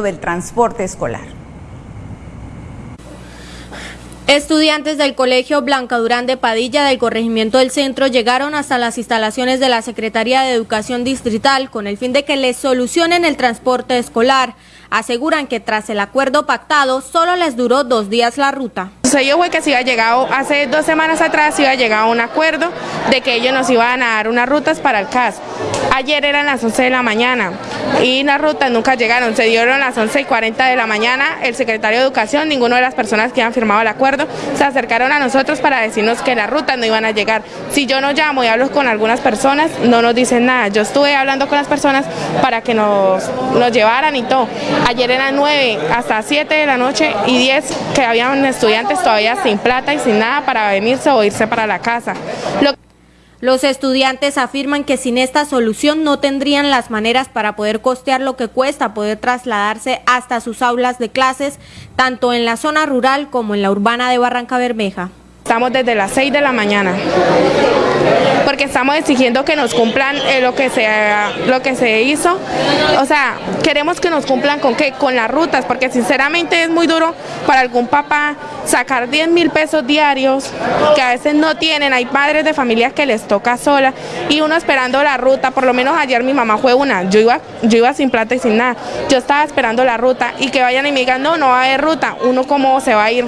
del transporte escolar. Estudiantes del Colegio Blanca Durán de Padilla del Corregimiento del Centro llegaron hasta las instalaciones de la Secretaría de Educación Distrital con el fin de que les solucionen el transporte escolar. Aseguran que tras el acuerdo pactado solo les duró dos días la ruta. Sucedió fue que se iba llegado, hace dos semanas atrás se iba llegado a un acuerdo de que ellos nos iban a dar unas rutas para el CAS. Ayer eran las 11 de la mañana y las rutas nunca llegaron, se dieron las 11 y 40 de la mañana, el secretario de Educación, ninguno de las personas que han firmado el acuerdo, se acercaron a nosotros para decirnos que las rutas no iban a llegar. Si yo no llamo y hablo con algunas personas, no nos dicen nada. Yo estuve hablando con las personas para que nos, nos llevaran y todo. Ayer eran 9 hasta 7 de la noche y 10 que habían estudiantes todavía sin plata y sin nada para venirse o irse para la casa. Los estudiantes afirman que sin esta solución no tendrían las maneras para poder costear lo que cuesta poder trasladarse hasta sus aulas de clases, tanto en la zona rural como en la urbana de Barranca Bermeja. Estamos desde las 6 de la mañana. Porque estamos exigiendo que nos cumplan eh, lo, que se, lo que se hizo. O sea, queremos que nos cumplan con qué, con las rutas, porque sinceramente es muy duro para algún papá sacar 10 mil pesos diarios, que a veces no tienen, hay padres de familias que les toca sola, y uno esperando la ruta, por lo menos ayer mi mamá fue una, yo iba, yo iba sin plata y sin nada, yo estaba esperando la ruta, y que vayan y me digan, no, no va a haber ruta, uno cómo se va a ir.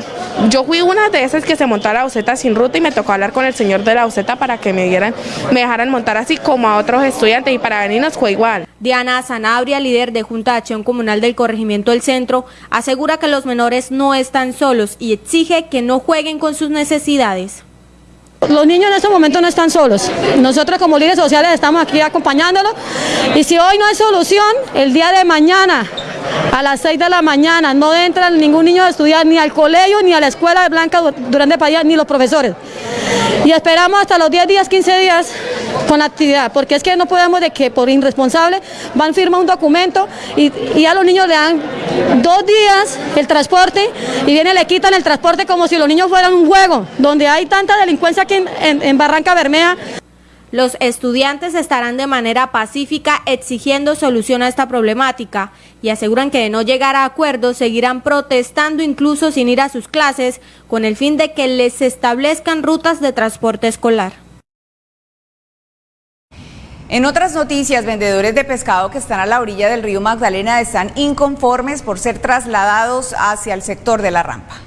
Yo fui una de esas que se montó la sin ruta y me tocó hablar con el señor de la buseta para que me dieran, me dejaran montar así como a otros estudiantes y para venirnos fue igual. Diana Sanabria, líder de Junta de Acción Comunal del Corregimiento del Centro, asegura que los menores no están solos y exige que no jueguen con sus necesidades. Los niños en este momento no están solos. Nosotros como líderes sociales estamos aquí acompañándolos y si hoy no hay solución, el día de mañana a las 6 de la mañana no entra ningún niño a estudiar ni al colegio ni a la escuela de Blanca Durán Padilla ni los profesores. Y esperamos hasta los 10 días, 15 días con la actividad, porque es que no podemos de que por irresponsable van firma un documento y, y, a los niños le dan dos días el transporte y viene le quitan el transporte como si los niños fueran un juego, donde hay tanta delincuencia aquí en, en Barranca Bermeja. Los estudiantes estarán de manera pacífica exigiendo solución a esta problemática y aseguran que de no llegar a acuerdos seguirán protestando incluso sin ir a sus clases con el fin de que les establezcan rutas de transporte escolar. En otras noticias, vendedores de pescado que están a la orilla del río Magdalena están inconformes por ser trasladados hacia el sector de la rampa.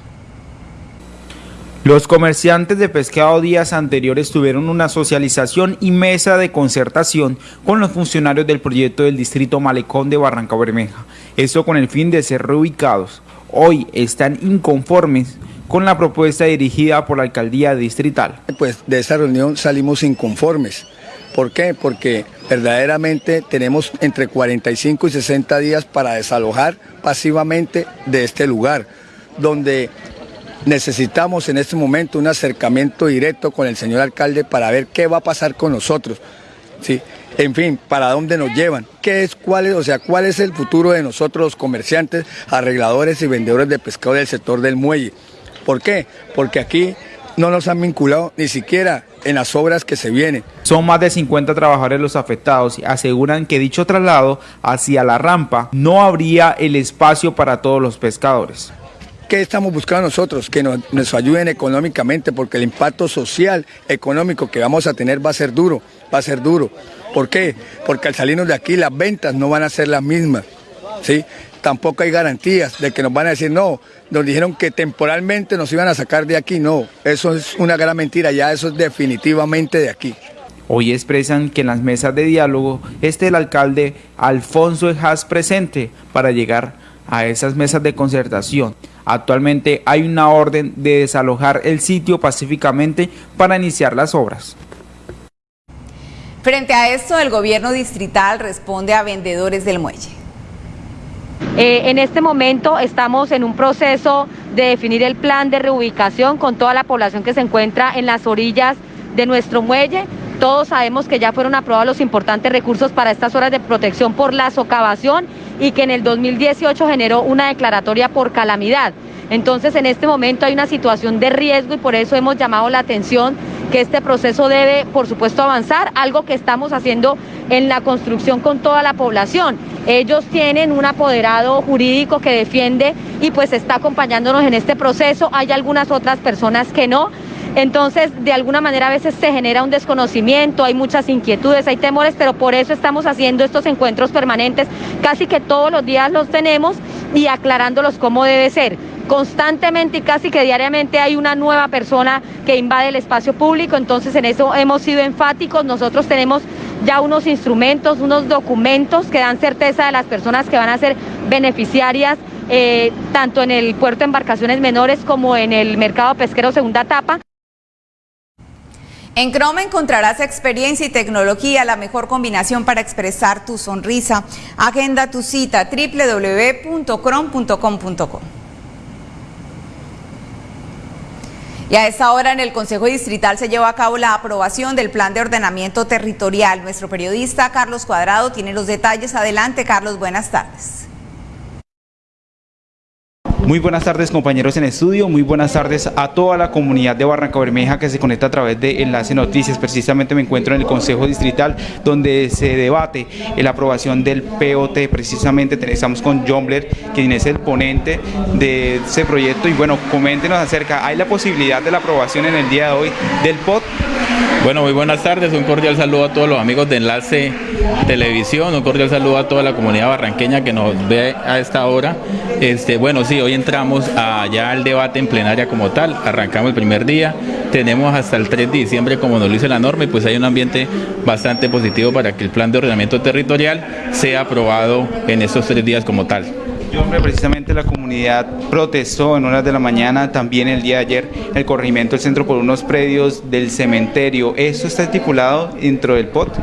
Los comerciantes de pescado días anteriores tuvieron una socialización y mesa de concertación con los funcionarios del proyecto del distrito Malecón de Barranca Bermeja, esto con el fin de ser reubicados. Hoy están inconformes con la propuesta dirigida por la alcaldía distrital. Pues de esa reunión salimos inconformes. ¿Por qué? Porque verdaderamente tenemos entre 45 y 60 días para desalojar pasivamente de este lugar, donde necesitamos en este momento un acercamiento directo con el señor alcalde para ver qué va a pasar con nosotros. ¿sí? En fin, para dónde nos llevan, qué es, cuál es, o sea, cuál es el futuro de nosotros los comerciantes, arregladores y vendedores de pescado del sector del muelle. ¿Por qué? Porque aquí no nos han vinculado ni siquiera en las obras que se vienen. Son más de 50 trabajadores los afectados y aseguran que dicho traslado hacia la rampa no habría el espacio para todos los pescadores. ¿Qué estamos buscando nosotros? Que nos, ayuden económicamente, porque el impacto social, económico que vamos a tener va a ser duro, va a ser duro. ¿Por qué? Porque al salirnos de aquí las ventas no van a ser las mismas, ¿sí? Tampoco hay garantías de que nos van a decir, no, nos dijeron que temporalmente nos iban a sacar de aquí, no, eso es una gran mentira, ya eso es definitivamente de aquí. Hoy expresan que en las mesas de diálogo esté el alcalde Alfonso Ejas presente para llegar a esas mesas de concertación. Actualmente hay una orden de desalojar el sitio pacíficamente para iniciar las obras. Frente a esto, el gobierno distrital responde a vendedores del muelle. Eh, en este momento estamos en un proceso de definir el plan de reubicación con toda la población que se encuentra en las orillas de nuestro muelle. Todos sabemos que ya fueron aprobados los importantes recursos para estas horas de protección por la socavación y que en el 2018 generó una declaratoria por calamidad. Entonces, en este momento hay una situación de riesgo y por eso hemos llamado la atención que este proceso debe, por supuesto, avanzar, algo que estamos haciendo en la construcción con toda la población. Ellos tienen un apoderado jurídico que defiende y pues está acompañándonos en este proceso. Hay algunas otras personas que no. Entonces, de alguna manera a veces se genera un desconocimiento, hay muchas inquietudes, hay temores, pero por eso estamos haciendo estos encuentros permanentes, casi que todos los días los tenemos y aclarándolos cómo debe ser. Constantemente y casi que diariamente hay una nueva persona que invade el espacio público, entonces en eso hemos sido enfáticos. Nosotros tenemos ya unos instrumentos, unos documentos que dan certeza de las personas que van a ser beneficiarias eh, tanto en el puerto de embarcaciones menores como en el mercado pesquero segunda etapa. En Chrome encontrarás experiencia y tecnología, la mejor combinación para expresar tu sonrisa. Agenda tu cita www.chrome.com.co. Y a esta hora en el Consejo Distrital se lleva a cabo la aprobación del Plan de Ordenamiento Territorial. Nuestro periodista Carlos Cuadrado tiene los detalles. Adelante, Carlos, buenas tardes. Muy buenas tardes compañeros en estudio, muy buenas tardes a toda la comunidad de Barranca Bermeja que se conecta a través de Enlace Noticias. Precisamente me encuentro en el Consejo Distrital donde se debate la aprobación del POT. Precisamente estamos con John quien es el ponente de ese proyecto. Y bueno, coméntenos acerca, ¿hay la posibilidad de la aprobación en el día de hoy del POT? Bueno, muy buenas tardes, un cordial saludo a todos los amigos de Enlace Televisión, un cordial saludo a toda la comunidad barranqueña que nos ve a esta hora. Este, bueno, sí, hoy entramos allá al debate en plenaria como tal, arrancamos el primer día, tenemos hasta el 3 de diciembre como nos lo dice la norma y pues hay un ambiente bastante positivo para que el plan de ordenamiento territorial sea aprobado en estos tres días como tal. Yo, hombre, precisamente la comunidad protestó en horas de la mañana, también el día de ayer, el corregimiento del centro por unos predios del cementerio. ¿Esto está estipulado dentro del POT?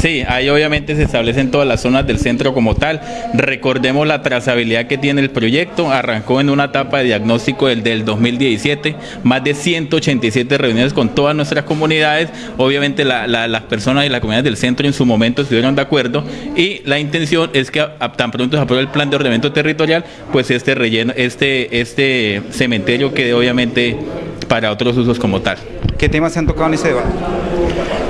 Sí, ahí obviamente se establecen todas las zonas del centro como tal. Recordemos la trazabilidad que tiene el proyecto. Arrancó en una etapa de diagnóstico del, del 2017, más de 187 reuniones con todas nuestras comunidades. Obviamente las personas y las comunidades del centro en su momento estuvieron de acuerdo y la intención es que tan pronto se apruebe el plan de ordenamiento territorial, pues este relleno, este, este cementerio quede obviamente para otros usos como tal. ¿Qué temas se han tocado en ese debate?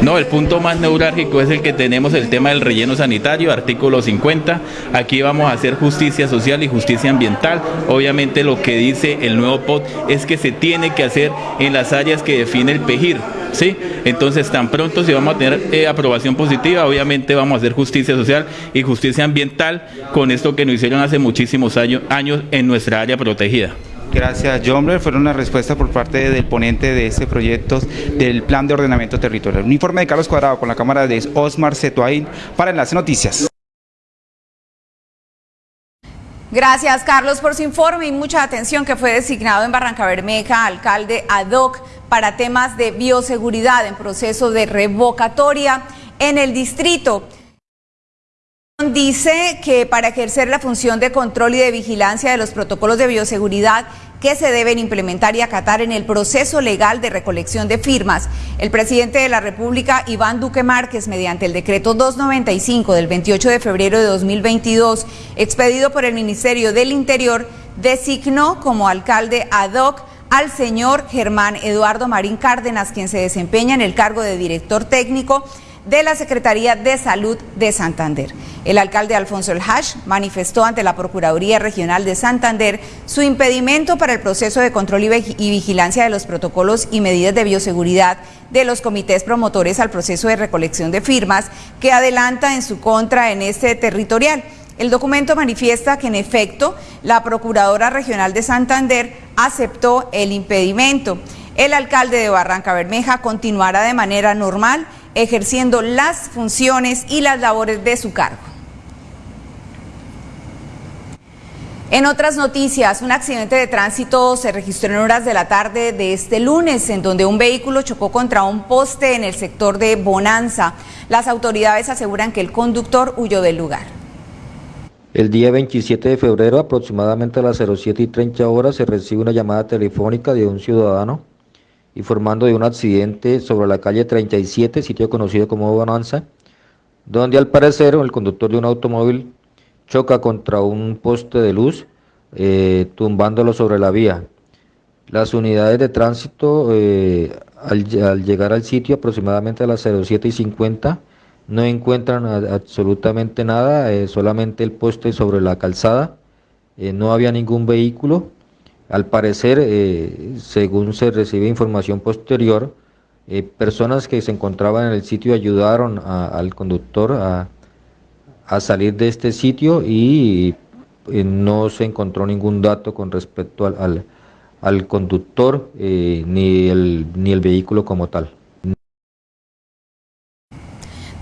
No, el punto más neurálgico es el que tenemos, el tema del relleno sanitario, artículo 50. Aquí vamos a hacer justicia social y justicia ambiental. Obviamente lo que dice el nuevo POT es que se tiene que hacer en las áreas que define el PEGIR. ¿sí? Entonces, tan pronto si vamos a tener eh, aprobación positiva, obviamente vamos a hacer justicia social y justicia ambiental con esto que nos hicieron hace muchísimos años, años en nuestra área protegida. Gracias, John Fueron las respuestas por parte del ponente de este proyecto del Plan de Ordenamiento Territorial. Un informe de Carlos Cuadrado con la cámara de Osmar Cetuain para Enlace Noticias. Gracias, Carlos, por su informe y mucha atención que fue designado en Barranca Bermeja, alcalde ad hoc para temas de bioseguridad en proceso de revocatoria en el distrito. Dice que para ejercer la función de control y de vigilancia de los protocolos de bioseguridad que se deben implementar y acatar en el proceso legal de recolección de firmas, el presidente de la República, Iván Duque Márquez, mediante el decreto 295 del 28 de febrero de 2022, expedido por el Ministerio del Interior, designó como alcalde ad hoc al señor Germán Eduardo Marín Cárdenas, quien se desempeña en el cargo de director técnico de la Secretaría de Salud de Santander. El alcalde Alfonso El Hash manifestó ante la Procuraduría Regional de Santander su impedimento para el proceso de control y vigilancia de los protocolos y medidas de bioseguridad de los comités promotores al proceso de recolección de firmas que adelanta en su contra en este territorial. El documento manifiesta que en efecto la Procuradora Regional de Santander aceptó el impedimento. El alcalde de Barranca Bermeja continuará de manera normal ejerciendo las funciones y las labores de su cargo. En otras noticias, un accidente de tránsito se registró en horas de la tarde de este lunes, en donde un vehículo chocó contra un poste en el sector de Bonanza. Las autoridades aseguran que el conductor huyó del lugar. El día 27 de febrero, aproximadamente a las 07 y 30 horas, se recibe una llamada telefónica de un ciudadano informando de un accidente sobre la calle 37, sitio conocido como Bonanza, donde al parecer el conductor de un automóvil choca contra un poste de luz, eh, tumbándolo sobre la vía. Las unidades de tránsito eh, al, llegar al sitio aproximadamente a las 07 y 50 no encuentran absolutamente nada, eh, solamente el poste sobre la calzada, no había ningún vehículo. Al parecer, eh, según se recibe información posterior, personas que se encontraban en el sitio ayudaron al conductor a, salir de este sitio y no se encontró ningún dato con respecto al, al, conductor ni, el, ni el vehículo como tal.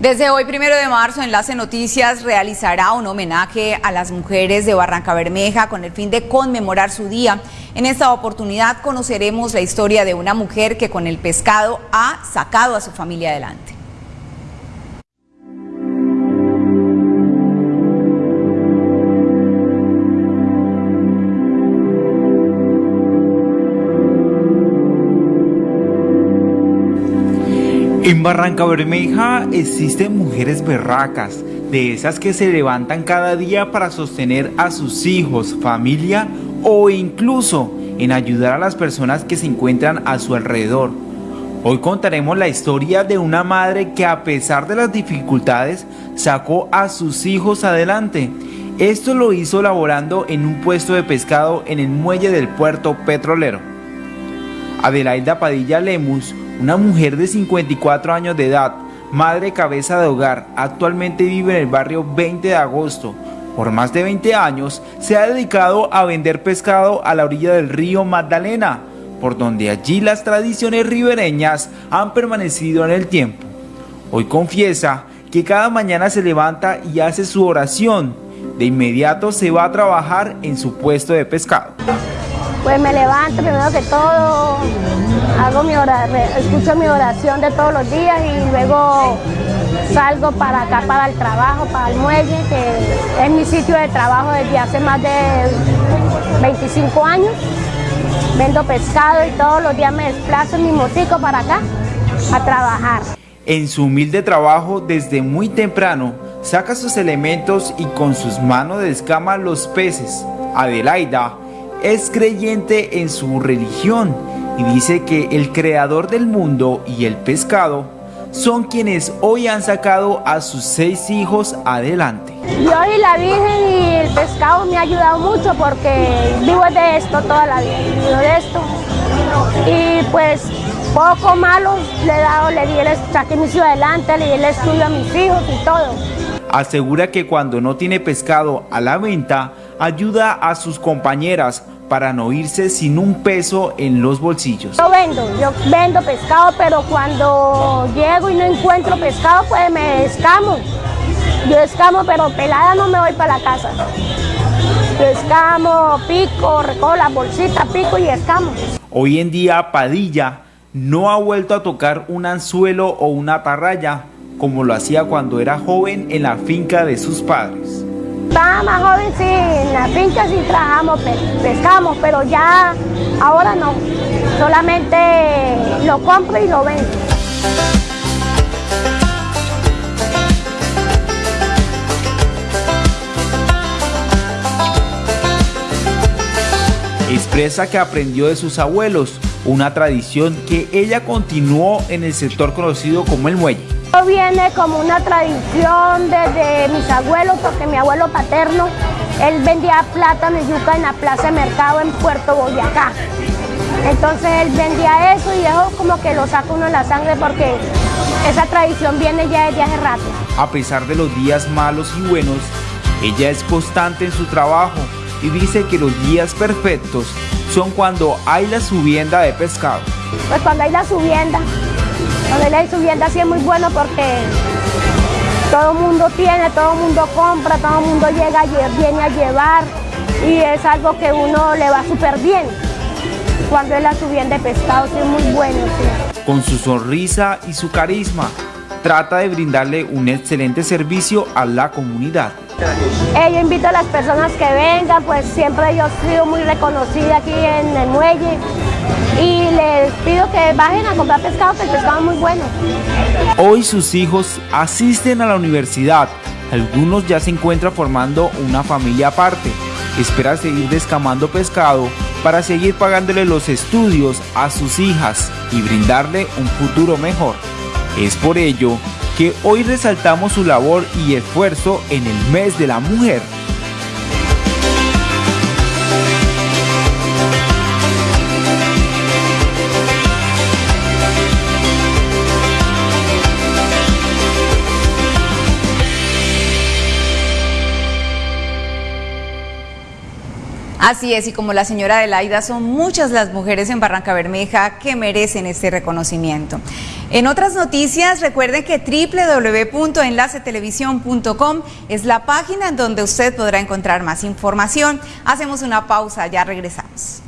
Desde hoy, primero de marzo, Enlace Noticias realizará un homenaje a las mujeres de Barranca Bermeja con el fin de conmemorar su día. En esta oportunidad conoceremos la historia de una mujer que con el pescado ha sacado a su familia adelante. En Barranca Bermeja existen mujeres berracas, de esas que se levantan cada día para sostener a sus hijos, familia o incluso en ayudar a las personas que se encuentran a su alrededor. Hoy contaremos la historia de una madre que a pesar de las dificultades sacó a sus hijos adelante. Esto lo hizo laborando en un puesto de pescado en el muelle del puerto petrolero. Adelaida Padilla Lemus una mujer de 54 años de edad, madre cabeza de hogar, actualmente vive en el barrio 20 de agosto. Por más de 20 años se ha dedicado a vender pescado a la orilla del río Magdalena, por donde allí las tradiciones ribereñas han permanecido en el tiempo. Hoy confiesa que cada mañana se levanta y hace su oración. De inmediato se va a trabajar en su puesto de pescado. Pues me levanto primero que todo, hago mi escucho mi oración de todos los días y luego salgo para acá, para el trabajo, para el muelle, que es mi sitio de trabajo desde hace más de 25 años. Vendo pescado y todos los días me desplazo en mi motico para acá a trabajar. En su humilde trabajo desde muy temprano, saca sus elementos y con sus manos descama los peces. Adelaida es creyente en su religión y dice que el creador del mundo y el pescado son quienes hoy han sacado a sus seis hijos adelante. Yo y la Virgen y el pescado me ha ayudado mucho porque vivo de esto toda la vida, vivo de esto. Y pues poco malo le he dado, le di el, saqué adelante, le di el estudio a mis hijos y todo. Asegura que cuando no tiene pescado a la venta, ayuda a sus compañeras para no irse sin un peso en los bolsillos. Yo vendo, yo vendo pescado, pero cuando llego y no encuentro pescado, pues me escamo. Yo escamo, pero pelada no me voy para la casa. Yo escamo, pico, recojo la bolsita, pico y escamo. Hoy en día Padilla no ha vuelto a tocar un anzuelo o una atarraya como lo hacía cuando era joven en la finca de sus padres. Estaba más joven, sí, en la finca sí trabajamos, pescamos, pero ya ahora no. Solamente lo compro y lo vendo. Expresa que aprendió de sus abuelos, una tradición que ella continuó en el sector conocido como el muelle viene como una tradición desde mis abuelos, porque mi abuelo paterno, él vendía plátano y yuca en la plaza de mercado en Puerto Boyacá. Entonces él vendía eso y eso como que lo saca uno en la sangre porque esa tradición viene ya desde hace rato. A pesar de los días malos y buenos, ella es constante en su trabajo y dice que los días perfectos son cuando hay la subienda de pescado. Pues cuando hay la subienda, donde la subienda sí es muy bueno porque todo el mundo tiene, todo el mundo compra, todo el mundo llega, viene a llevar y es algo que uno le va súper bien. Cuando es la subienda de pescado, sí es muy bueno. Con su sonrisa y su carisma, trata de brindarle un excelente servicio a la comunidad. yo invito a las personas que vengan, pues siempre yo he sido muy reconocida aquí en el muelle y les pido que bajen a comprar pescado, que el pescado es muy bueno. Hoy sus hijos asisten a la universidad, algunos ya se encuentran formando una familia aparte. Espera seguir descamando pescado para seguir pagándole los estudios a sus hijas y brindarle un futuro mejor. Es por ello que hoy resaltamos su labor y esfuerzo en el mes de la mujer Así es, y como la señora Adelaida, son muchas las mujeres en Barranca Bermeja que merecen este reconocimiento. En otras noticias, recuerden que www.enlacetelevisión.com es la página en donde usted podrá encontrar más información. Hacemos una pausa, ya regresamos.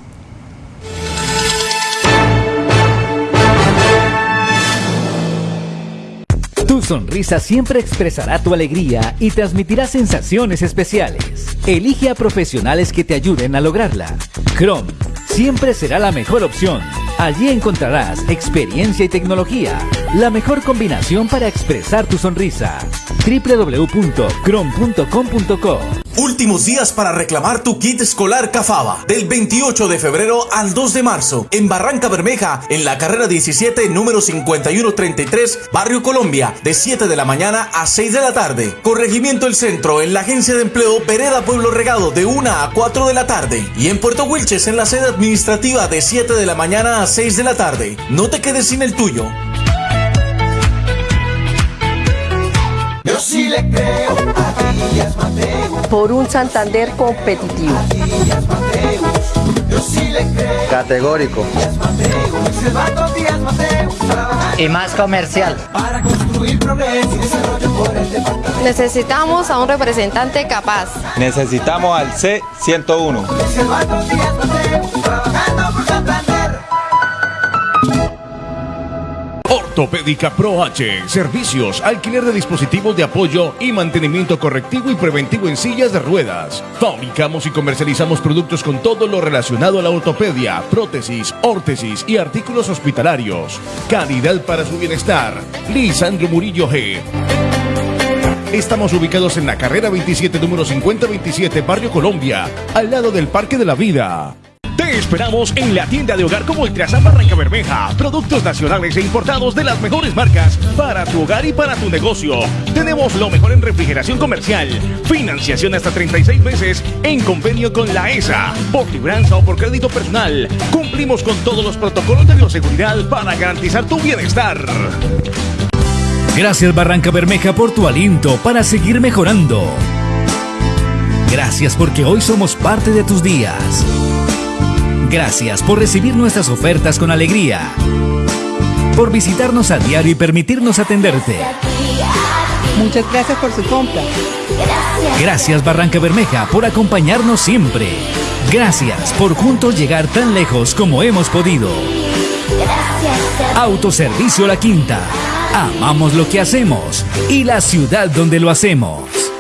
Tu sonrisa siempre expresará tu alegría y transmitirá sensaciones especiales. Elige a profesionales que te ayuden a lograrla. Chrome siempre será la mejor opción. Allí encontrarás experiencia y tecnología, la mejor combinación para expresar tu sonrisa. www.chrome.com.co Últimos días para reclamar tu kit escolar Cafaba. Del 28 de febrero al 2 de marzo. En Barranca Bermeja, en la carrera 17, número 5133, Barrio Colombia. De 7 de la mañana a 6 de la tarde. Corregimiento El Centro, en la Agencia de Empleo Vereda Pueblo Regado, de 1 a 4 de la tarde. Y en Puerto Wilches, en la sede administrativa, de 7 de la mañana a 6 de la tarde. No te quedes sin el tuyo. Yo sí le creo a Díaz Mateus. Por un Santander competitivo. A Díaz Mateus. Yo sí le creo. Categórico. Mateus. Díaz Mateus. Y más comercial. para construir progreso y desarrollo por el departamento. Necesitamos a un representante capaz. Necesitamos al C101. Ortopédica Pro H. Servicios, alquiler de dispositivos de apoyo y mantenimiento correctivo y preventivo en sillas de ruedas. Fabricamos y comercializamos productos con todo lo relacionado a la ortopedia, prótesis, órtesis y artículos hospitalarios. Calidad para su bienestar. Lisandro Murillo G. Estamos ubicados en la carrera 27, número 5027, Barrio Colombia, al lado del Parque de la Vida. Te esperamos en la tienda de hogar como Ultrasan Barranca Bermeja. Productos nacionales e importados de las mejores marcas para tu hogar y para tu negocio. Tenemos lo mejor en refrigeración comercial. Financiación hasta 36 meses en convenio con la ESA. Por libranza o por crédito personal. Cumplimos con todos los protocolos de bioseguridad para garantizar tu bienestar. Gracias Barranca Bermeja por tu aliento para seguir mejorando. Gracias porque hoy somos parte de tus días. Gracias por recibir nuestras ofertas con alegría. Por visitarnos a diario y permitirnos atenderte. Muchas gracias por su compra. Gracias Barranca Bermeja por acompañarnos siempre. Gracias por juntos llegar tan lejos como hemos podido. Autoservicio La Quinta. Amamos lo que hacemos y la ciudad donde lo hacemos.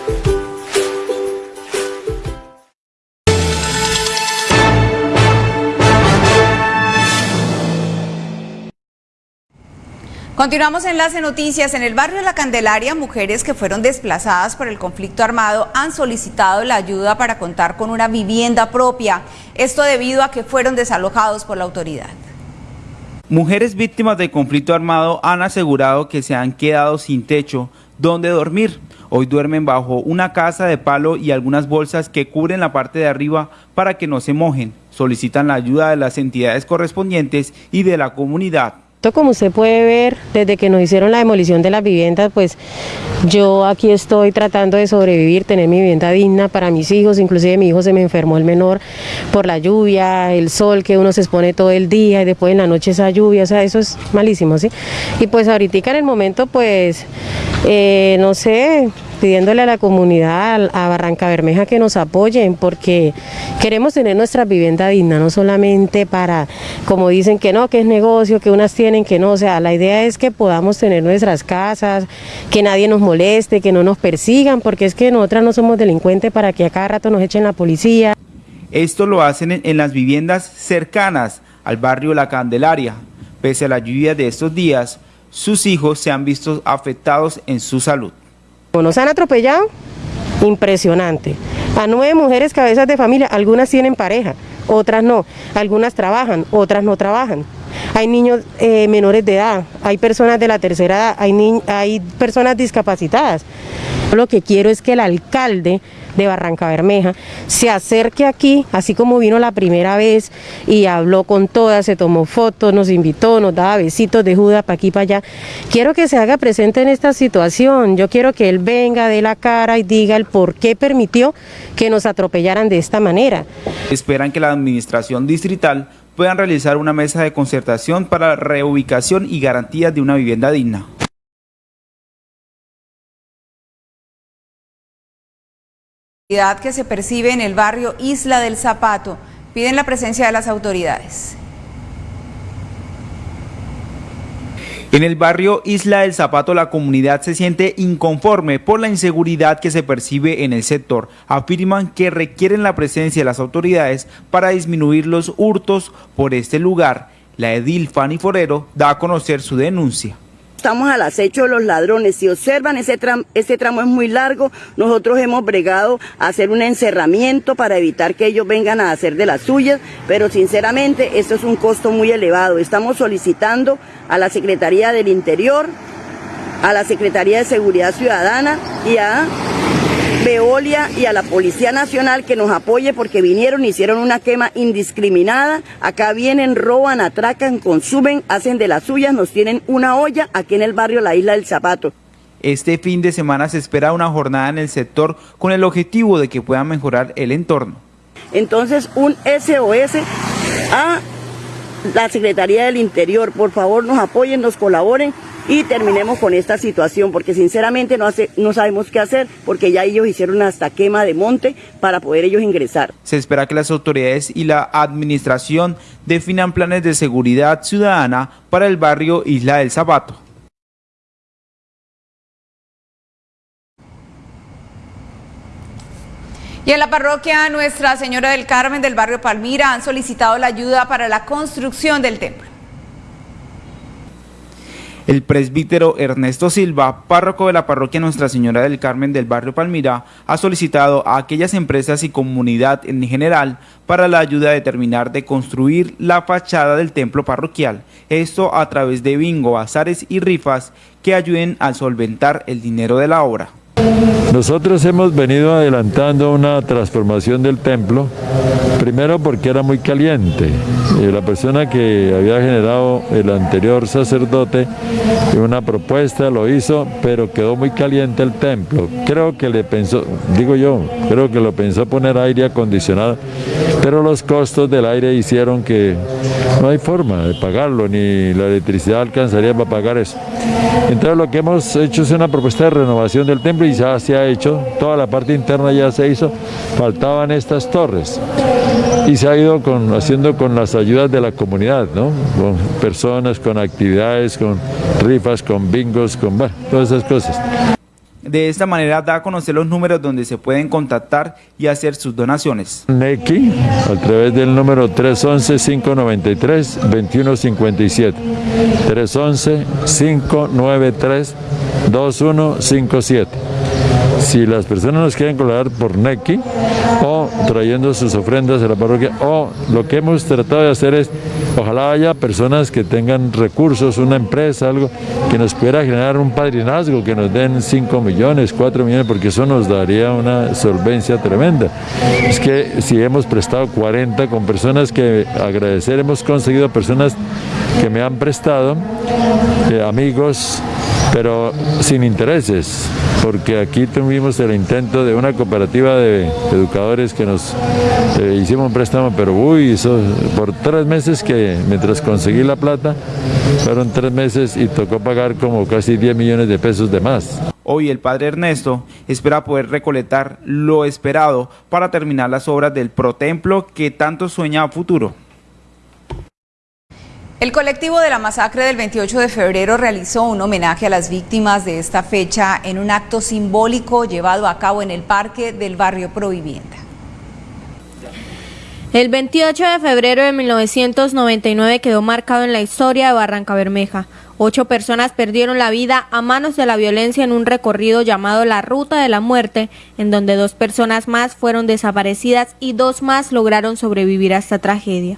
Continuamos en Enlace Noticias. En el barrio de La Candelaria, mujeres que fueron desplazadas por el conflicto armado han solicitado la ayuda para contar con una vivienda propia. Esto debido a que fueron desalojados por la autoridad. Mujeres víctimas del conflicto armado han asegurado que se han quedado sin techo donde dormir. Hoy duermen bajo una casa de palo y algunas bolsas que cubren la parte de arriba para que no se mojen. Solicitan la ayuda de las entidades correspondientes y de la comunidad. Como usted puede ver, desde que nos hicieron la demolición de las viviendas, pues yo aquí estoy tratando de sobrevivir, tener mi vivienda digna para mis hijos, inclusive mi hijo se me enfermó el menor por la lluvia, el sol que uno se expone todo el día y después en la noche esa lluvia, o sea, eso es malísimo, ¿sí? Y pues ahorita en el momento, pues, eh, no sé, pidiéndole a la comunidad, a Barranca Bermeja que nos apoyen porque queremos tener nuestra vivienda digna, no solamente para, como dicen que no, que es negocio, que unas tienen, que no, o sea, la idea es que podamos tener nuestras casas, que nadie nos moleste, que no nos persigan, porque es que nosotras no somos delincuentes para que a cada rato nos echen la policía. Esto lo hacen en, en las viviendas cercanas al barrio La Candelaria. Pese a la lluvia de estos días, sus hijos se han visto afectados en su salud. Nos han atropellado, impresionante. A nueve mujeres cabezas de familia, algunas tienen pareja, otras no. Algunas trabajan, otras no trabajan. Hay niños eh, menores de edad, hay personas de la tercera edad, hay, personas discapacitadas. Lo que quiero es que el alcalde de Barranca Bermeja se acerque aquí, así como vino la primera vez y habló con todas, se tomó fotos, nos invitó, nos daba besitos de Judas para aquí para allá. Quiero que se haga presente en esta situación, yo quiero que él venga, dé la cara y diga el por qué permitió que nos atropellaran de esta manera. Esperan que la administración distrital puedan realizar una mesa de concertación para la reubicación y garantías de una vivienda digna. que se percibe en el barrio Isla del Zapato. Piden la presencia de las autoridades. En el barrio Isla del Zapato la comunidad se siente inconforme por la inseguridad que se percibe en el sector. Afirman que requieren la presencia de las autoridades para disminuir los hurtos por este lugar. La edil Fanny Forero da a conocer su denuncia estamos al acecho de los ladrones. Si observan, ese, ese tramo es muy largo. Nosotros hemos bregado a hacer un encerramiento para evitar que ellos vengan a hacer de las suyas, pero sinceramente esto es un costo muy elevado. Estamos solicitando a la Secretaría del Interior, a la Secretaría de Seguridad Ciudadana y a Veolia y a la Policía Nacional que nos apoye porque vinieron, hicieron una quema indiscriminada. Acá vienen, roban, atracan, consumen, hacen de las suyas, nos tienen una olla aquí en el barrio La Isla del Zapato. Este fin de semana se espera una jornada en el sector con el objetivo de que puedan mejorar el entorno. Entonces, un SOS a la Secretaría del Interior, por favor nos apoyen, nos colaboren y terminemos con esta situación, porque sinceramente no, hace, no sabemos qué hacer, porque ya ellos hicieron hasta quema de monte para poder ellos ingresar. Se espera que las autoridades y la administración definan planes de seguridad ciudadana para el barrio Isla del Zapato. Y en la parroquia Nuestra Señora del Carmen del barrio Palmira han solicitado la ayuda para la construcción del templo. El presbítero Ernesto Silva, párroco de la parroquia Nuestra Señora del Carmen del barrio Palmira, ha solicitado a aquellas empresas y comunidad en general para la ayuda de terminar de construir la fachada del templo parroquial. Esto a través de bingo, azares y rifas que ayuden a solventar el dinero de la obra. Nosotros hemos venido adelantando una transformación del templo, primero porque era muy caliente. Eh, la persona que había generado el anterior sacerdote una propuesta, lo hizo, pero quedó muy caliente el templo. Creo que le pensó, digo yo, creo que lo pensó poner aire acondicionado, pero los costos del aire hicieron que no hay forma de pagarlo, ni la electricidad alcanzaría para pagar eso. Entonces lo que hemos hecho es una propuesta de renovación del templo y ya se ha hecho, toda la parte interna ya se hizo, faltaban estas torres y se ha ido con, haciendo con las ayudas de la comunidad, ¿no? con personas, con actividades, con rifas, con bingos, con todas esas cosas. De esta manera da a conocer los números donde se pueden contactar y hacer sus donaciones. Neki, a través del número 311-593-2157. 311-593-2157 si las personas nos quieren colaborar por Neki o trayendo sus ofrendas a la parroquia o lo que hemos tratado de hacer es ojalá haya personas que tengan recursos, una empresa, algo que nos pudiera generar un padrinazgo, que nos den 5 millones, 4 millones, porque eso nos daría una solvencia tremenda. Es que si hemos prestado 40 con personas que agradecer, hemos conseguido personas que me han prestado, eh, amigos, pero sin intereses, porque aquí tuvimos el intento de una cooperativa de educadores que nos eh, hicimos un préstamo, pero uy, eso, por tres meses que mientras conseguí la plata, fueron tres meses y tocó pagar como casi 10 millones de pesos de más. Hoy el padre Ernesto espera poder recolectar lo esperado para terminar las obras del protemplo que tanto sueña futuro. El colectivo de la masacre del 28 de febrero realizó un homenaje a las víctimas de esta fecha en un acto simbólico llevado a cabo en el parque del barrio Provivienda. El 28 de febrero de 1999 quedó marcado en la historia de Barranca Bermeja, Ocho personas perdieron la vida a manos de la violencia en un recorrido llamado la Ruta de la Muerte, en donde dos personas más fueron desaparecidas y dos más lograron sobrevivir a esta tragedia.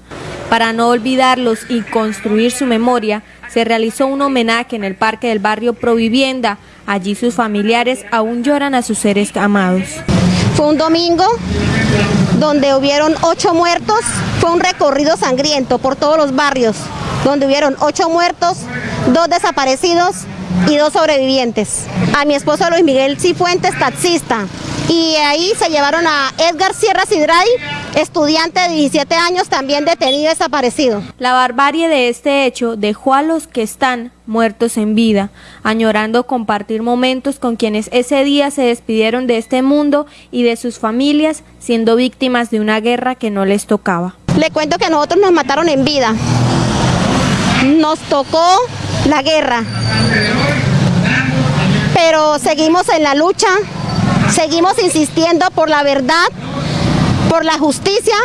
Para no olvidarlos y construir su memoria, se realizó un homenaje en el parque del barrio Provivienda. Allí sus familiares aún lloran a sus seres amados. Fue un domingo donde hubieron ocho muertos, fue un recorrido sangriento por todos los barrios, donde hubieron ocho muertos, dos desaparecidos y dos sobrevivientes. A mi esposo Luis Miguel Cifuentes, taxista, y ahí se llevaron a Edgar Sierra Sidray, estudiante de 17 años, también detenido y desaparecido. La barbarie de este hecho dejó a los que están muertos en vida, añorando compartir momentos con quienes ese día se despidieron de este mundo y de sus familias, siendo víctimas de una guerra que no les tocaba. Le cuento que nosotros nos mataron en vida. Nos tocó la guerra. Pero seguimos en la lucha, seguimos insistiendo por la verdad, por la justicia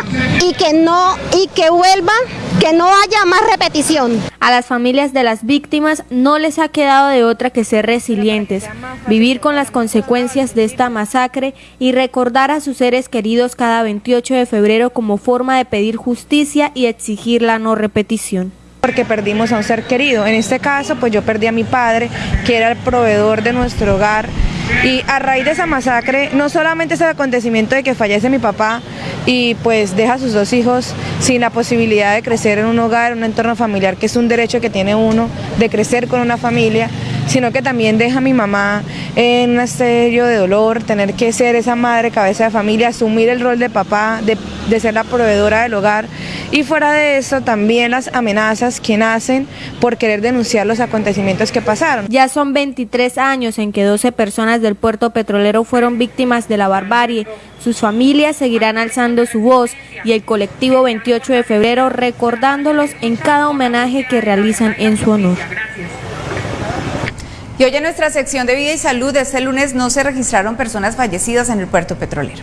y que no y que vuelva, que no haya más repetición. A las familias de las víctimas no les ha quedado de otra que ser resilientes, vivir con las consecuencias de esta masacre y recordar a sus seres queridos cada 28 de febrero como forma de pedir justicia y exigir la no repetición porque perdimos a un ser querido. En este caso, pues yo perdí a mi padre, que era el proveedor de nuestro hogar. Y a raíz de esa masacre, no solamente es el acontecimiento de que fallece mi papá y pues deja a sus dos hijos sin la posibilidad de crecer en un hogar, en un entorno familiar, que es un derecho que tiene uno, de crecer con una familia, sino que también deja a mi mamá en un serio de dolor, tener que ser esa madre, cabeza de familia, asumir el rol de papá, de, de ser la proveedora del hogar. Y fuera de eso, también las amenazas que nacen por querer denunciar los acontecimientos que pasaron. Ya son 23 años en que 12 personas del puerto petrolero fueron víctimas de la barbarie. Sus familias seguirán alzando su voz y el colectivo 28 de febrero recordándolos en cada homenaje que realizan en su honor. Y hoy en nuestra sección de vida y salud, este lunes no se registraron personas fallecidas en el puerto petrolero.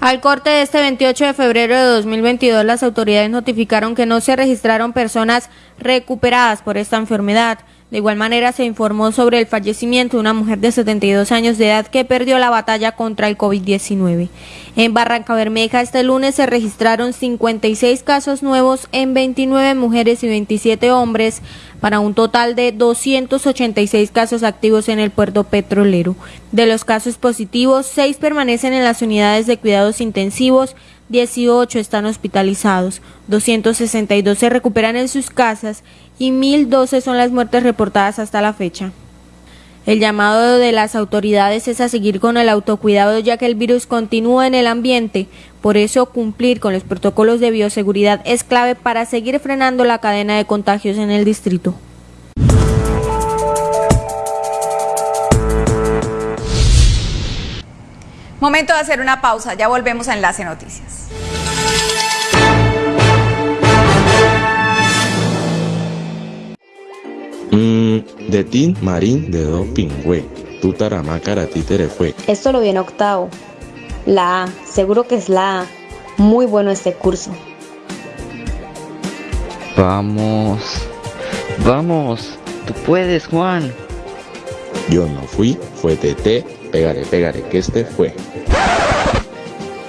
Al corte de este 28 de febrero de 2022, las autoridades notificaron que no se registraron personas recuperadas por esta enfermedad. De igual manera, se informó sobre el fallecimiento de una mujer de 72 años de edad que perdió la batalla contra el COVID-19. En Barranca Bermeja este lunes se registraron 56 casos nuevos en 29 mujeres y 27 hombres, para un total de 286 casos activos en el puerto petrolero. De los casos positivos, 6 permanecen en las unidades de cuidados intensivos, 18 están hospitalizados, 262 se recuperan en sus casas y 1.012 son las muertes reportadas hasta la fecha. El llamado de las autoridades es a seguir con el autocuidado ya que el virus continúa en el ambiente. Por eso cumplir con los protocolos de bioseguridad es clave para seguir frenando la cadena de contagios en el distrito. Momento de hacer una pausa, ya volvemos a Enlace Noticias. Mm, de Tin Marín de Do Pingüe. Tutarama Karati fue. Esto lo viene octavo. La A, seguro que es la A. Muy bueno este curso. Vamos. Vamos. Tú puedes, Juan. Yo no fui, fue TT. Pegaré, pegaré, que este fue.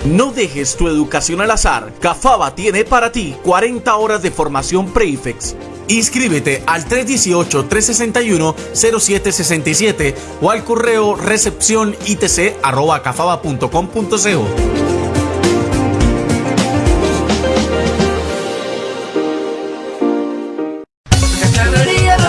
No dejes tu educación al azar. Cafaba tiene para ti 40 horas de formación Prefix. Inscríbete al 318-361-0767 o al correo recepción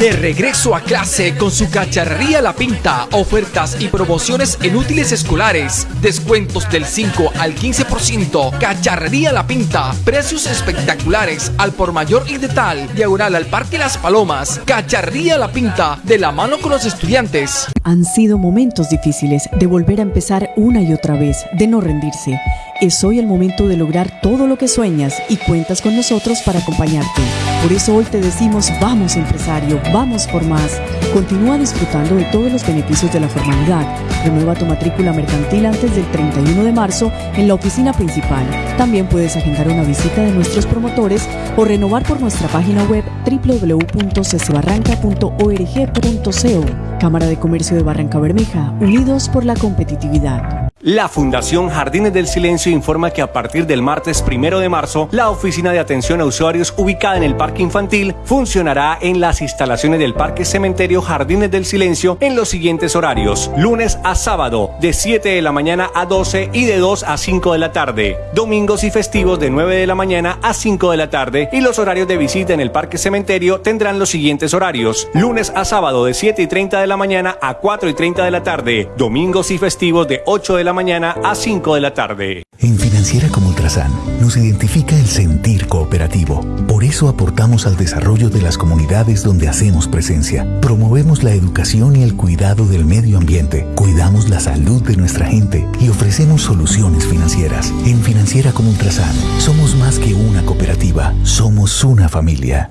De regreso a clase con su cacharrería La Pinta, ofertas y promociones en útiles escolares, descuentos del 5 al 15%, cacharrería La Pinta, precios espectaculares al por mayor y de tal, diagonal al Parque Las Palomas, cacharrería La Pinta, de la mano con los estudiantes. Han sido momentos difíciles de volver a empezar una y otra vez, de no rendirse Es hoy el momento de lograr todo lo que sueñas y cuentas con nosotros para acompañarte. Por eso hoy te decimos vamos empresario, vamos por más. Continúa disfrutando de todos los beneficios de la formalidad. Renueva tu matrícula mercantil antes del 31 de marzo en la oficina principal. También puedes agendar una visita de nuestros promotores o renovar por nuestra página web www.cesbarranca.org.co. Cámara de Comercio de Barranca Bermeja, unidos por la competitividad. La Fundación Jardines del Silencio informa que a partir del martes primero de marzo, la oficina de atención a usuarios ubicada en el Parque Infantil funcionará en las instalaciones del Parque Cementerio Jardines del Silencio en los siguientes horarios: lunes a sábado, de 7 de la mañana a 12 y de 2 a 5 de la tarde, domingos y festivos de 9 de la mañana a 5 de la tarde, y los horarios de visita en el Parque Cementerio tendrán los siguientes horarios: lunes a sábado, de 7 y 30 de la mañana a 4 y 30 de la tarde, domingos y festivos de 8 de la mañana a 5 de la tarde. En Financiera como Ultrasan nos identifica el sentir cooperativo. Por eso aportamos al desarrollo de las comunidades donde hacemos presencia. Promovemos la educación y el cuidado del medio ambiente. Cuidamos la salud de nuestra gente y ofrecemos soluciones financieras. En Financiera como Ultrasan somos más que una cooperativa, somos una familia.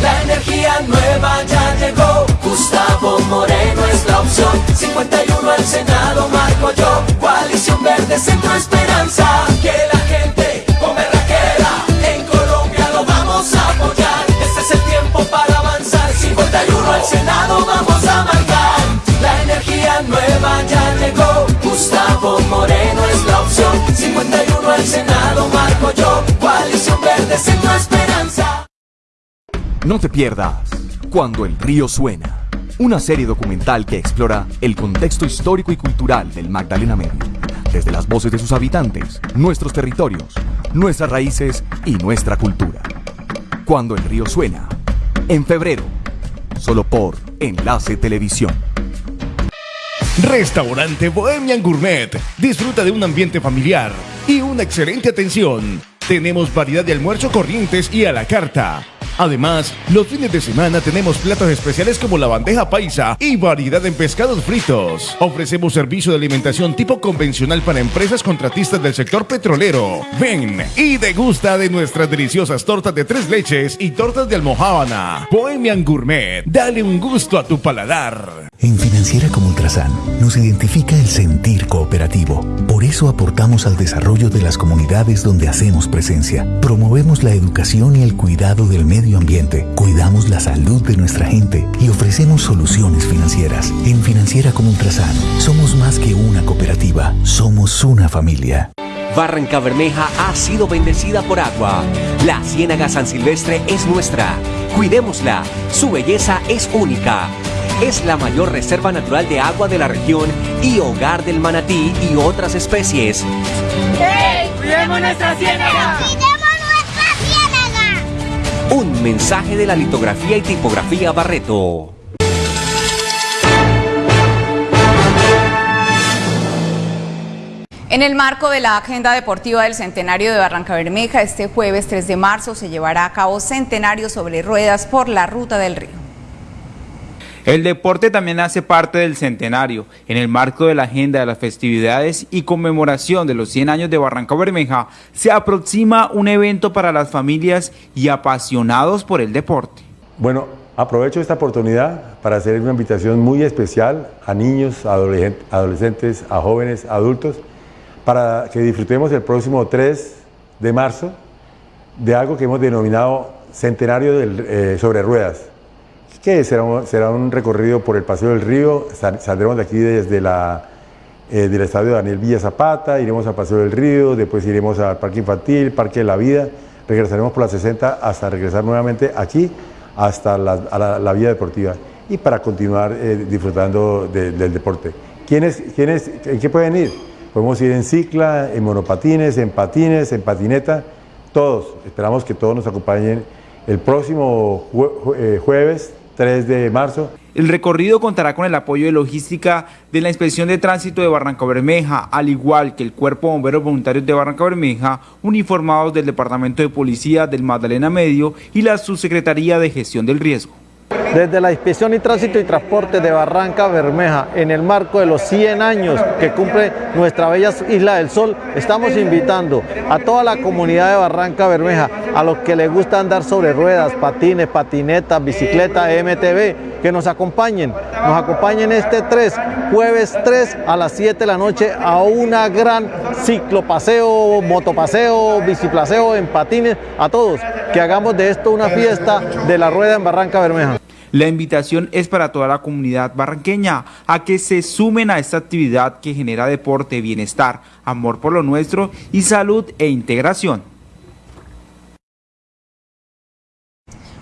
La energía nueva ya llegó. Gustavo Moreno opción. 51 al Senado, marco yo. Coalición Verde, Centro Esperanza. Que la gente come raquera. En Colombia lo vamos a apoyar. Este es el tiempo para avanzar. 51 al Senado, vamos a marcar. La energía nueva ya llegó. Gustavo Moreno es la opción. 51 al Senado, marco yo. Coalición Verde, Centro Esperanza. No te pierdas Cuando el río suena, una serie documental que explora el contexto histórico y cultural del Magdalena Medio, desde las voces de sus habitantes, nuestros territorios, nuestras raíces y nuestra cultura. Cuando el río suena, en febrero, solo por Enlace Televisión. Restaurante Bohemian Gourmet. Disfruta de un ambiente familiar y una excelente atención. Tenemos variedad de almuerzo corrientes y a la carta. Además, los fines de semana tenemos platos especiales como la bandeja paisa y variedad en pescados fritos. Ofrecemos servicio de alimentación tipo convencional para empresas contratistas del sector petrolero. Ven y degusta de nuestras deliciosas tortas de tres leches y tortas de almohábana. Bohemian Gourmet, dale un gusto a tu paladar. En Financiera como Ultrasan nos identifica el sentir cooperativo. Por eso aportamos al desarrollo de las comunidades donde hacemos presencia. Promovemos la educación y el cuidado del medio ambiente. Cuidamos la salud de nuestra gente y ofrecemos soluciones financieras. En Financiera como Ultrasan somos más que una cooperativa, somos una familia. Barranca Bermeja ha sido bendecida por agua. La Ciénaga San Silvestre es nuestra. Cuidémosla. Su belleza es única. Es la mayor reserva natural de agua de la región y hogar del manatí y otras especies. ¡Hey! ¡Cuidemos nuestra ciénaga! Un mensaje de la litografía y tipografía Barreto. En el marco de la agenda deportiva del Centenario de Barranca Bermeja, este jueves 3 de marzo se llevará a cabo Centenario sobre Ruedas por la Ruta del Río. El deporte también hace parte del centenario. En el marco de la agenda de las festividades y conmemoración de los 100 años de Barranca Bermeja, se aproxima un evento para las familias y apasionados por el deporte. Bueno, aprovecho esta oportunidad para hacer una invitación muy especial a niños, adolescentes, a jóvenes, adultos, para que disfrutemos el próximo 3 de marzo de algo que hemos denominado Centenario eh, sobre Ruedas que será un, recorrido por el Paseo del Río, saldremos de aquí desde la, eh, del estadio Daniel Villa Zapata, iremos al Paseo del Río, después iremos al Parque Infantil, Parque de la Vida, regresaremos por la 60 hasta regresar nuevamente aquí, hasta la, la, vía deportiva y para continuar eh, disfrutando del deporte. ¿Quiénes, quiénes, ¿En qué pueden ir? Podemos ir en cicla, en monopatines, en patines, en patineta, todos. Esperamos que todos nos acompañen el próximo eh, jueves 3 de marzo. El recorrido contará con el apoyo de logística de la Inspección de Tránsito de Barranca Bermeja, al igual que el Cuerpo de Bomberos Voluntarios de Barranca Bermeja, uniformados del Departamento de Policía del Magdalena Medio y la Subsecretaría de Gestión del Riesgo. Desde la Inspección y Tránsito y Transporte de Barranca Bermeja, en el marco de los 100 años que cumple nuestra bella Isla del Sol, estamos invitando a toda la comunidad de Barranca Bermeja, a los que les gusta andar sobre ruedas, patines, patinetas, bicicleta, MTV, que nos acompañen. Nos acompañen este 3, jueves 3 a las 7 de la noche a una gran ciclopaseo, motopaseo, biciplaseo en patines, a todos, que hagamos de esto una fiesta de la rueda en Barranca Bermeja. La invitación es para toda la comunidad barranqueña a que se sumen a esta actividad que genera deporte, bienestar, amor por lo nuestro y salud e integración.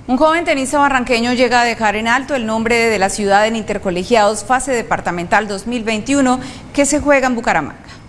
Un joven tenista barranqueño llega a dejar en alto el nombre de la ciudad en Intercolegiados fase departamental 2021 que se juega en Bucaramanga.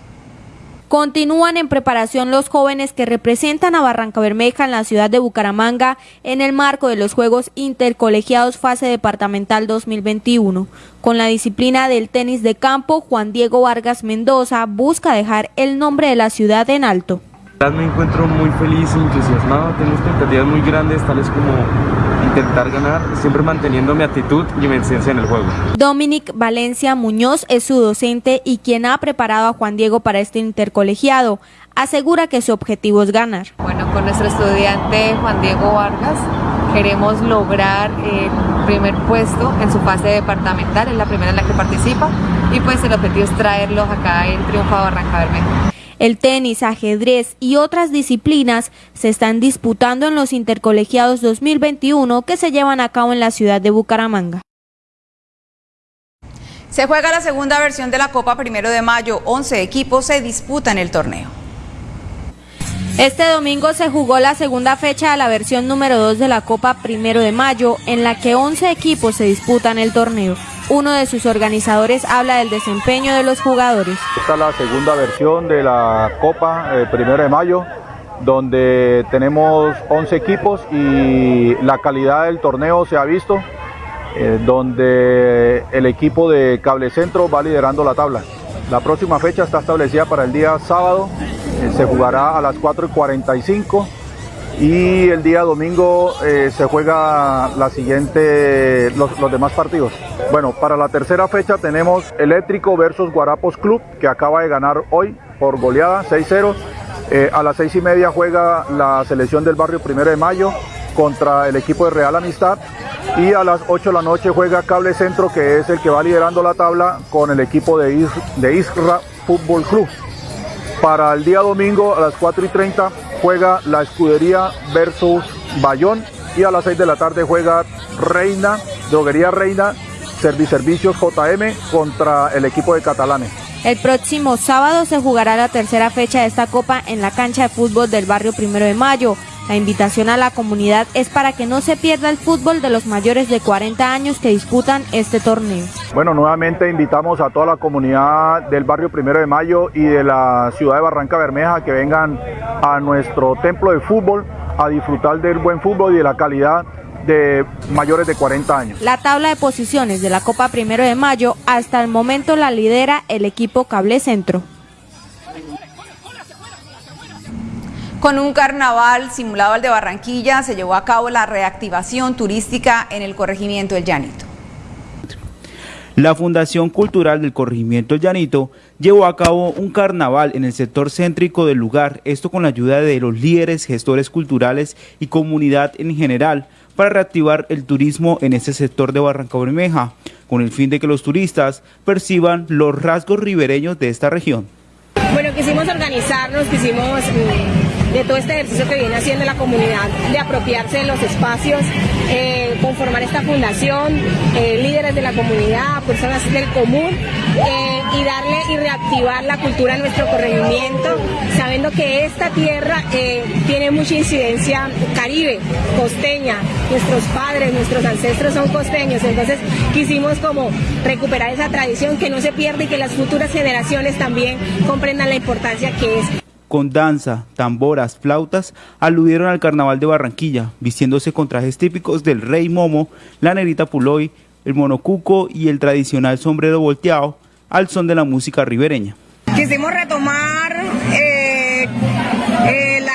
Continúan en preparación los jóvenes que representan a Barranca Bermeja en la ciudad de Bucaramanga en el marco de los Juegos Intercolegiados Fase Departamental 2021. Con la disciplina del tenis de campo, Juan Diego Vargas Mendoza busca dejar el nombre de la ciudad en alto. Me encuentro muy feliz e entusiasmado, tengo expectativas muy grandes, tales como intentar ganar, siempre manteniendo mi actitud y mi esencia en el juego. Dominic Valencia Muñoz es su docente y quien ha preparado a Juan Diego para este intercolegiado. Asegura que su objetivo es ganar. Bueno, con nuestro estudiante Juan Diego Vargas queremos lograr el primer puesto en su fase departamental, es la primera en la que participa y pues el objetivo es traerlos acá en Triunfo a Barranca Bermeja. El tenis, ajedrez y otras disciplinas se están disputando en los intercolegiados 2021 que se llevan a cabo en la ciudad de Bucaramanga. Se juega la segunda versión de la Copa Primero de Mayo. 11 equipos se disputan el torneo. Este domingo se jugó la segunda fecha de la versión número 2 de la Copa Primero de Mayo, en la que 11 equipos se disputan el torneo. Uno de sus organizadores habla del desempeño de los jugadores. Esta es la segunda versión de la Copa eh, Primero de Mayo, donde tenemos 11 equipos y la calidad del torneo se ha visto, eh, donde el equipo de Cable Centro va liderando la tabla. La próxima fecha está establecida para el día sábado, eh, se jugará a las 4 y 45 y el día domingo eh, se juega la siguiente, los, demás partidos. Bueno, para la tercera fecha tenemos Eléctrico versus Guarapos Club, que acaba de ganar hoy por goleada 6-0. Eh, a las seis y media juega la selección del barrio Primero de Mayo contra el equipo de Real Amistad y a las 8 de la noche juega Cable Centro que es el que va liderando la tabla con el equipo de, Isra Fútbol Club. Para el día domingo a las 4 y 30 juega la Escudería versus Bayón y a las 6 de la tarde juega Reina, Droguería Reina, Servicios JM contra el equipo de Catalanes. El próximo sábado se jugará la tercera fecha de esta copa en la cancha de fútbol del barrio Primero de Mayo. La invitación a la comunidad es para que no se pierda el fútbol de los mayores de 40 años que disputan este torneo. Bueno, nuevamente invitamos a toda la comunidad del barrio Primero de Mayo y de la ciudad de Barranca Bermeja que vengan a nuestro templo de fútbol a disfrutar del buen fútbol y de la calidad de mayores de 40 años. La tabla de posiciones de la Copa Primero de Mayo hasta el momento la lidera el equipo Cable Centro. Con un carnaval simulado al de Barranquilla se llevó a cabo la reactivación turística en el corregimiento El Llanito. La Fundación Cultural del Corregimiento El Llanito llevó a cabo un carnaval en el sector céntrico del lugar, esto con la ayuda de los líderes, gestores culturales y comunidad en general, para reactivar el turismo en este sector de Barranca Bermeja, con el fin de que los turistas perciban los rasgos ribereños de esta región. Bueno, quisimos organizarnos, quisimos mm, de todo este ejercicio que viene haciendo la comunidad, de apropiarse de los espacios, eh, conformar esta fundación, eh, líderes de la comunidad, personas del común, eh, y darle y reactivar la cultura en nuestro corregimiento, sabiendo que esta tierra tiene mucha incidencia caribe, costeña, nuestros padres, nuestros ancestros son costeños, entonces quisimos como recuperar esa tradición que no se pierda y que las futuras generaciones también comprendan la importancia que es con danza, tamboras, flautas, aludieron al carnaval de Barranquilla, vistiéndose con trajes típicos del rey Momo, la negrita Puloy, el monocuco y el tradicional sombrero volteado al son de la música ribereña. Quisimos retomar eh, eh,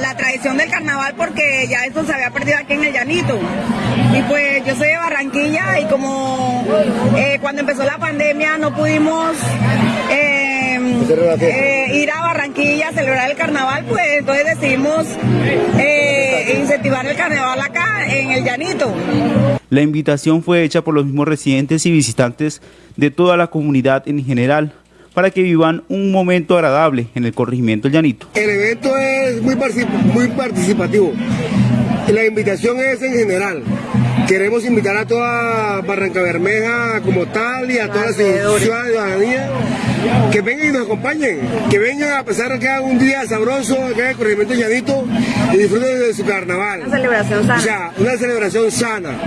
la, tradición del carnaval porque ya esto se había perdido aquí en el Llanito. Y pues yo soy de Barranquilla y como eh, cuando empezó la pandemia no pudimos eh, ir a Barranquilla a celebrar el carnaval, pues entonces decidimos eh, incentivar el carnaval acá en el Llanito. La invitación fue hecha por los mismos residentes y visitantes de toda la comunidad en general para que vivan un momento agradable en el corregimiento El Llanito. El evento es muy, muy participativo. La invitación es en general. Queremos invitar a toda Barranca Bermeja como tal y a toda la ciudadanía que vengan y nos acompañen, que vengan a pesar de que haga un día sabroso acá en el corregimiento Llanito y disfruten de su carnaval. Una celebración sana. O sea, una celebración sana.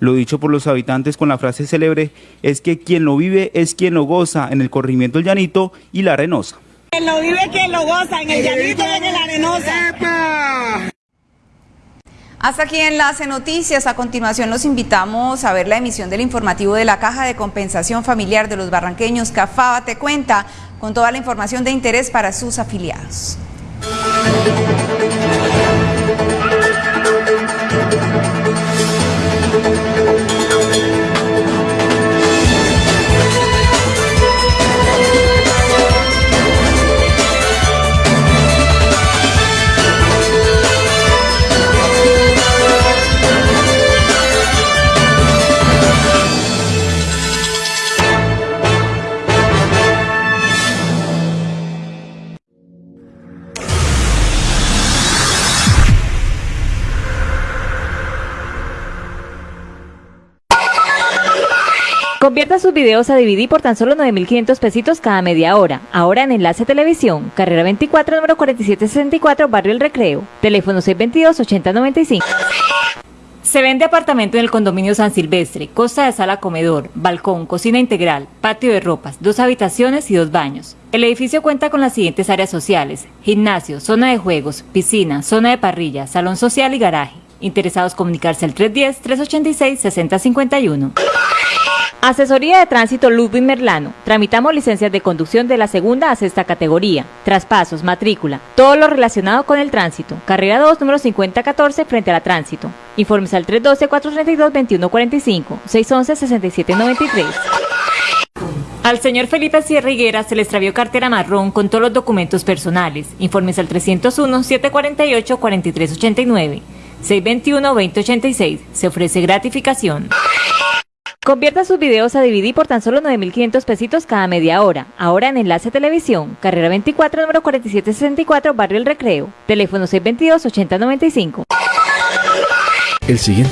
Lo dicho por los habitantes con la frase célebre es que quien lo vive es quien lo goza en el corregimiento El Llanito y La Arenosa. Quien lo vive, quien lo goza en el Llanito y en La Arenosa. Hasta aquí Enlace Noticias. A continuación los invitamos a ver la emisión del informativo de la Caja de Compensación Familiar de los Barranqueños. Cafaba te cuenta con toda la información de interés para sus afiliados. Convierta sus videos a DVD por tan solo 9.500 pesitos cada media hora. Ahora en Enlace Televisión, carrera 24, número 4764, Barrio El Recreo. Teléfono 622-8095. Se vende apartamento en el condominio San Silvestre, costa de sala comedor, balcón, cocina integral, patio de ropas, dos habitaciones y dos baños. El edificio cuenta con las siguientes áreas sociales, gimnasio, zona de juegos, piscina, zona de parrilla, salón social y garaje. Interesados comunicarse al 310-386-6051. Asesoría de Tránsito Ludwig Merlano. Tramitamos licencias de conducción de la segunda a sexta categoría, traspasos, matrícula, todo lo relacionado con el tránsito. Carrera 2, número 5014, frente a la tránsito. Informes al 312-432-2145, 611-6793. Al señor Felipe Sierra Higuera se le extravió cartera marrón con todos los documentos personales. Informes al 301-748-4389, 621-2086. Se ofrece gratificación. Convierta sus videos a DVD por tan solo 9.500 pesitos cada media hora. Ahora en Enlace Televisión, carrera 24, número 4764, Barrio El Recreo. Teléfono 622-8095. El siguiente